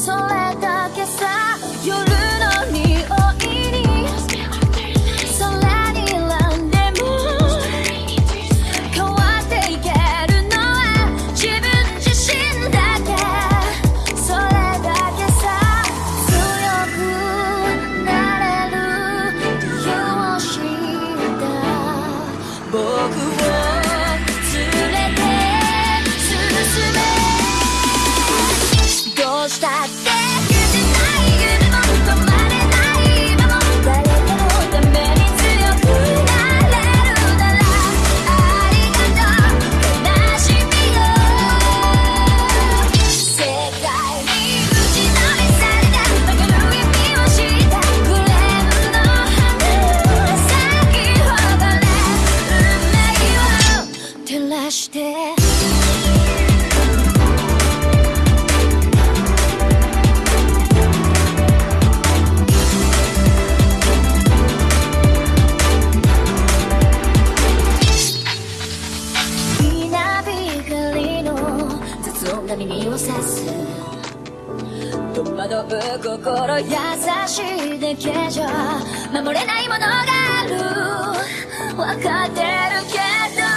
それだけさ夜の匂いに空にランでも変わっていけるのは自分自身だけそれだけさ強くなれる理由を知った僕をさす戸惑う心優しいだけじゃ守れないものがある。分かってるけど。